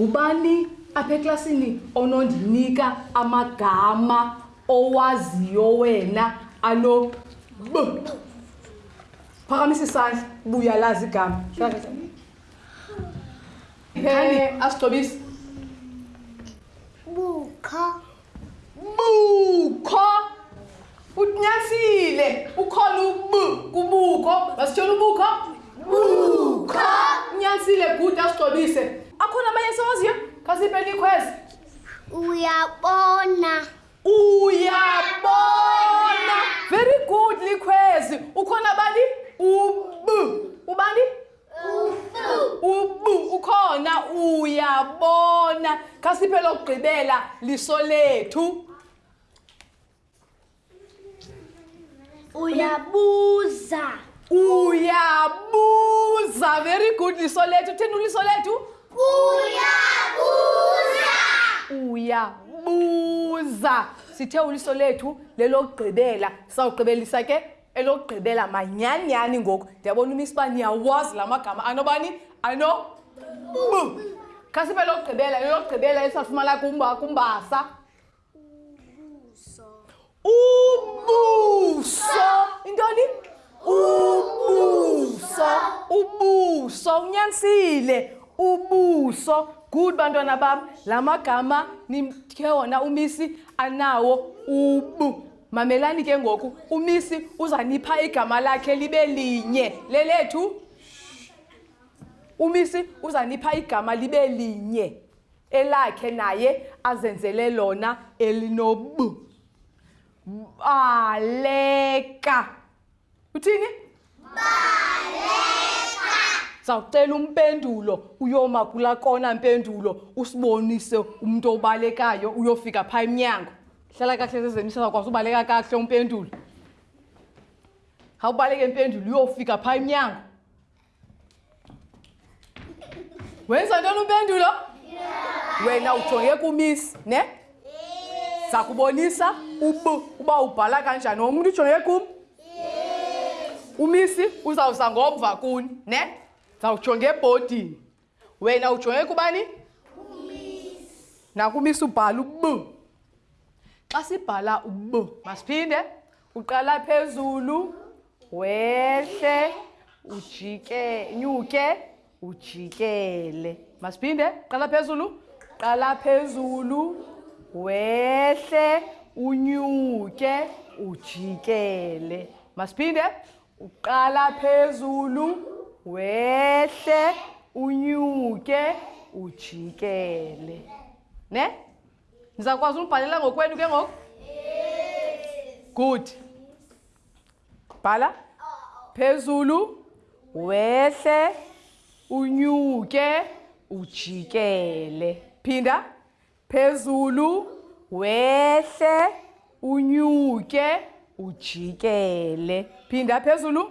Ngubani apha eklasini onondinika amagama owaziyo wena ano b? Phakamisa isandla, buyalazi igama. Phele, asigcobise. Bukha. bukho unyanisile ukhona ub kubukho masitshona ubukho bukho unyanisile good asigcobise akhona abanye soziyo khasipele ikhwezi uyabona uyabona very good likhwezi ukhona bani ub ubani ubu ukhona uyabona khasiphe lokugqibela liso lethu uyabuza uyabuza very good liso lethu uthini uliso lethu uyabuza uyabuza sithe uliso lethu lelokugqibela sawugqibelisa ke elokugqibela manyanyani ngoku ndiyabona umisa uba niyawazi la magama anobani ano bu kha sibe lokugqibela elokugqibela esafumana kumba kumbasa ubuso intoni ubuso ubuso unyanisile ubuso good bantwana bam la magama nimthe wona umisi anawo ubu Mamelani ke ngoku, uMisi uzanipha igama lakhe libe linye, lelethu. UMisi uzanipha igama libe linye, elakhe naye azenzele lona elinob. Baleka. uthini sawucela umpendulo uyoma kula kona mpendulo usibonise umntu obalekayo uyofika phaa emnyango hlala kahle zezemisa zakwazi ubaleka kakuhle umpendulo hawubaleke mpendulo uyofika phaa emnyango wenza ntoni upendulo wena ujonge kumisi ne sakubonisa ub uba ubhala kanjani wonke umntu ujonge kum umisi uzawuza ngomva kuni ne zawujonge ebhodini wena ujonge kubani nakumisa ubhala ub xa sibhala ub masiphinde uqala phezulu wehle ujike nyuke ujikele masiphinde qala phezulu qala phezulu wehle unyuke ujikele masiphinde uqala phezulu wehle unyuke ujikele ne ndizawukwazi ulibhalela ngokwenu ke ngoku good bhala phezulu wehle unyuke ujikele phinda Phezulu, wehle, unyuke, ujikele. Phinda phezulu.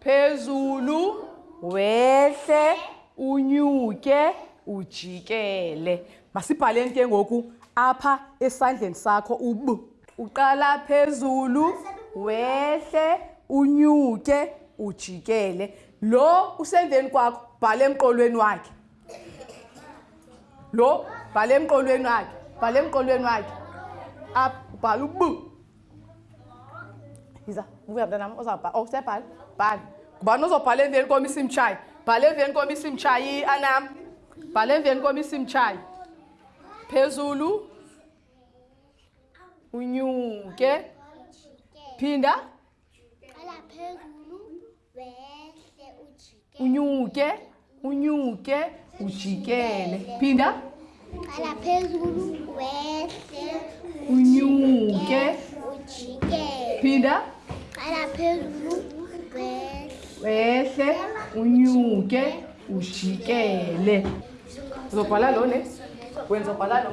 Phezulu, wehle, unyuke, ujikele. Masibhaleni ke ngoku apha esandleni sakho ub. Uqala phezulu, wehle, unyuke, ujikele. Lo usemveni kwakho, bhala emqolweni wakhe. lo bhala emqolweni wakhe bhala emqolweni wakhe up ubhala ubu yiza buya mntanam ozabhala oh sebhala bhala ngubani ozobhala emveni kwam isimtshayi bhala emveni kwam isimtshayi anam bhala emveni kwam isimtshayi phezulu unyuke phinda unyuke unyuke ujikele phinda qala phezulu wehle unyuke ujikele phinda qala phezulu wehle unyuke ujikele uzobhala lo ne wenza bhala lo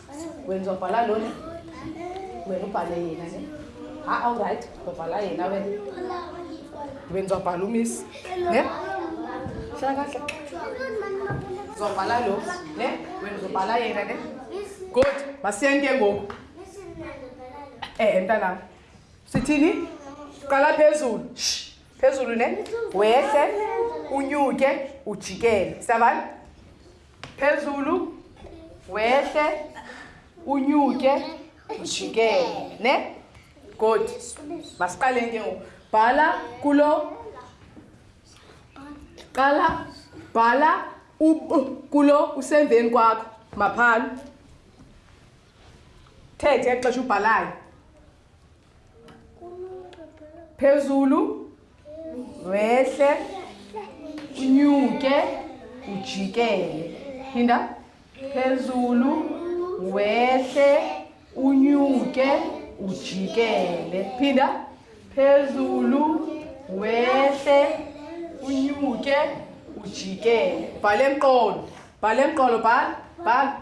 wena uzobhala lona wena ubhale yena ne ha awurayithi uzobhala yena wena wena uzobhala umisi ne hlala kahle uzobhala lo ne wena uzobhala yena ne good masiyeni ke ngoku e eh, mntanam sithini qala phezulu phezulu ne wehle unyuke ujikele siyavana phezulu wehle unyuke ujikele ne good masiqaleni ke ngoku bhala kulo qala bhala kulo usemveni kwakho maphalu thethe xesha ubhalayo phezulu wehle unyuke ujikele phinda phezulu wehle unyuke ujikele phinda phezulu wehle unyuke ujikele bhala emqolo bhala emqolo bhala bhala